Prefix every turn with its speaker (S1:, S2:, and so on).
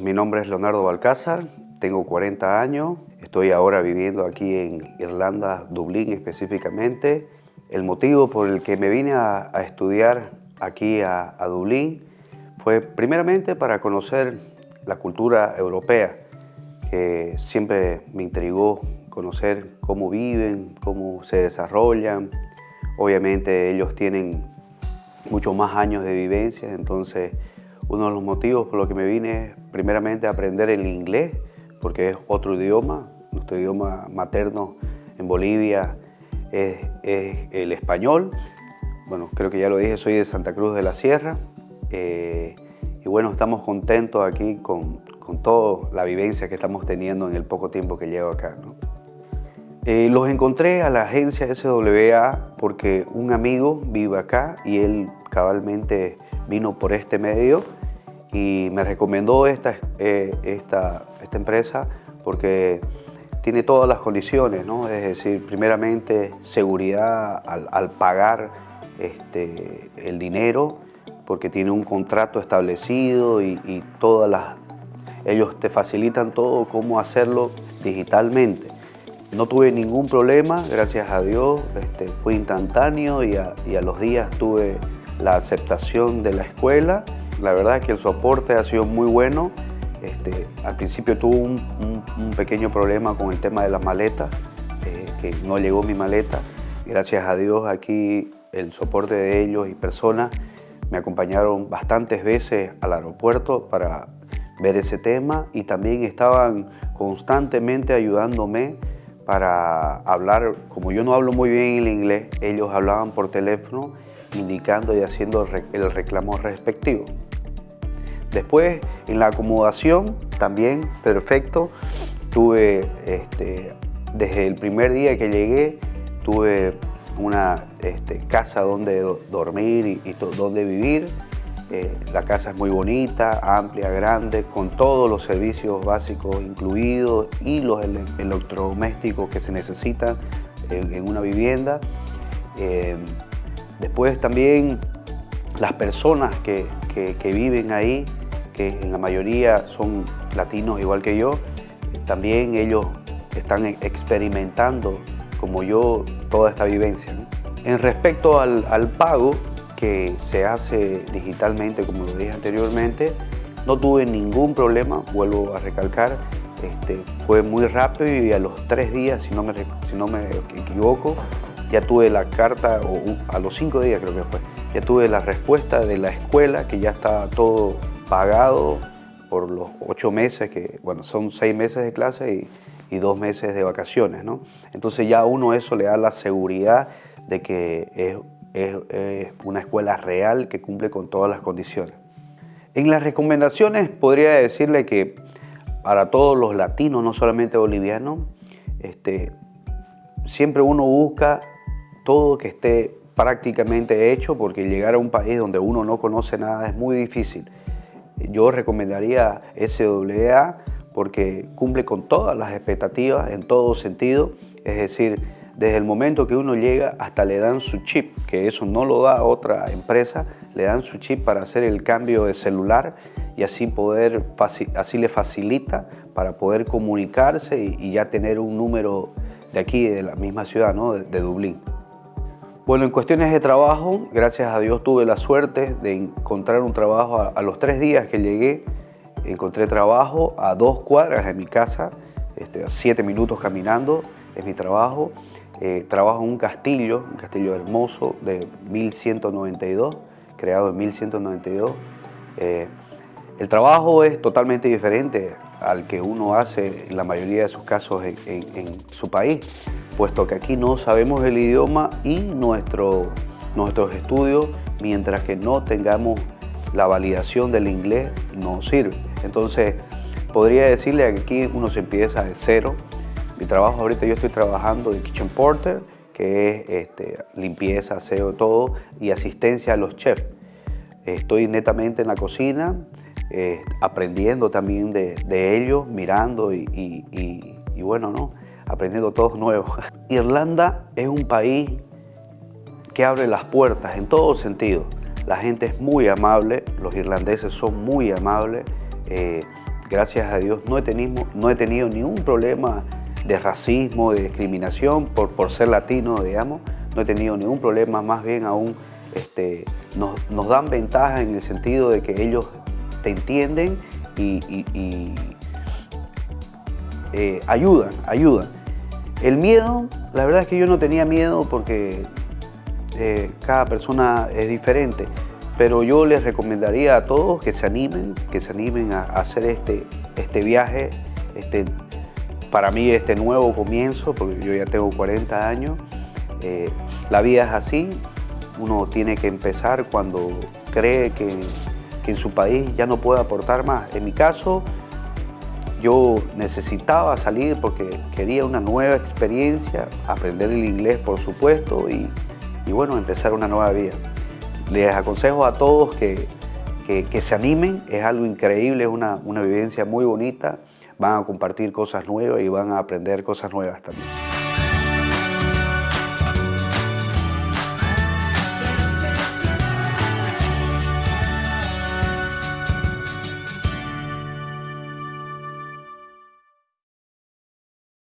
S1: mi nombre es Leonardo Balcázar, tengo 40 años, estoy ahora viviendo aquí en Irlanda, Dublín específicamente. El motivo por el que me vine a, estudiar aquí a, Dublín fue primeramente para conocer la cultura europea, que siempre me intrigó conocer cómo viven, cómo se desarrollan. Obviamente ellos tienen muchos más años de vivencia, entonces uno de los motivos por los que me vine es primeramente aprender el inglés, porque es otro idioma, nuestro idioma materno en Bolivia es, el español. Bueno, creo que ya lo dije, soy de Santa Cruz de la Sierra. Eh, y bueno, estamos contentos aquí con, con, toda la vivencia que estamos teniendo en el poco tiempo que llevo acá. Eh, los encontré a la agencia SWA porque un amigo vive acá y él cabalmente vino por este medio y me recomendó esta, eh, esta, esta empresa porque tiene todas las condiciones, ¿no? es decir, primeramente seguridad al, pagar este, el dinero, porque tiene un contrato establecido y, todas las, ellos te facilitan todo cómo hacerlo digitalmente. No tuve ningún problema, gracias a Dios, este, fue instantáneo y a, y a los días tuve la aceptación de la escuela. La verdad es que el soporte ha sido muy bueno este, al principio tuve un, pequeño problema con el tema de las maletas, eh, que no llegó mi maleta. Gracias a Dios aquí el soporte de ellos y personas me acompañaron bastantes veces al aeropuerto para ver ese tema y también estaban constantemente ayudándome para hablar, como yo no hablo muy bien el inglés, ellos hablaban por teléfono indicando y haciendo el reclamo respectivo. Después, en la acomodación, también perfecto. Tuve, este, desde el primer día que llegué, tuve una este, casa donde dormir y, donde vivir. Eh, la casa es muy bonita, amplia, grande, con todos los servicios básicos incluidos y los electrodomésticos que se necesitan en, una vivienda. Eh, después también las personas que, que, viven ahí, que en la mayoría son latinos igual que yo, también ellos están experimentando como yo toda esta vivencia. En respecto al, pago que se hace digitalmente, como lo dije anteriormente, no tuve ningún problema, vuelvo a recalcar, este, fue muy rápido y a los tres días, si no me, si no me equivoco, ya tuve la carta, o a los cinco días creo que fue, ya tuve la respuesta de la escuela que ya estaba todo pagado por los ocho meses, que bueno, son seis meses de clase y, dos meses de vacaciones, ¿no? Entonces ya uno eso le da la seguridad de que es, es, una escuela real que cumple con todas las condiciones. En las recomendaciones podría decirle que para todos los latinos, no solamente bolivianos, este, siempre uno busca todo que esté prácticamente hecho porque llegar a un país donde uno no conoce nada es muy difícil. Yo recomendaría SWA porque cumple con todas las expectativas en todo sentido, es decir, desde el momento que uno llega hasta le dan su chip, que eso no lo da otra empresa, le dan su chip para hacer el cambio de celular y así, poder, así le facilita para poder comunicarse y, ya tener un número de aquí, de la misma ciudad, ¿no? de Dublín. Bueno, en cuestiones de trabajo, gracias a Dios tuve la suerte de encontrar un trabajo a, los tres días que llegué. Encontré trabajo a dos cuadras de mi casa, este, a siete minutos caminando, es mi trabajo. Eh, trabajo en un castillo, un castillo hermoso de 1192, creado en 1192. Eh, el trabajo es totalmente diferente al que uno hace en la mayoría de sus casos en su país puesto que aquí no sabemos el idioma y nuestro, nuestros estudios, mientras que no tengamos la validación del inglés, no sirve. Entonces, podría decirle que aquí uno se empieza de cero. Mi trabajo ahorita yo estoy trabajando de kitchen porter, que es este, limpieza, aseo, todo, y asistencia a los chefs. Estoy netamente en la cocina, eh, aprendiendo también de, ellos, mirando y, y bueno, ¿no? aprendiendo todos nuevos. Irlanda es un país que abre las puertas en todo sentido. La gente es muy amable, los irlandeses son muy amables, eh, gracias a Dios, no he tenido, no he tenido ningún problema de racismo, de discriminación por, por ser latino, digamos. No he tenido ningún problema, más bien aún este, nos, dan ventaja en el sentido de que ellos te entienden y, eh, ayudan, ayudan. El miedo, la verdad es que yo no tenía miedo porque eh, cada persona es diferente, pero yo les recomendaría a todos que se animen, que se animen a, hacer este, este viaje, este, para mí este nuevo comienzo, porque yo ya tengo 40 años. Eh, la vida es así, uno tiene que empezar cuando cree que, que en su país ya no puede aportar más. En mi caso, yo necesitaba salir porque quería una nueva experiencia, aprender el inglés por supuesto y, bueno, empezar una nueva vida. Les aconsejo a todos que, que, se animen, es algo increíble, es una, una vivencia muy bonita, van a compartir cosas nuevas y van a aprender cosas nuevas también.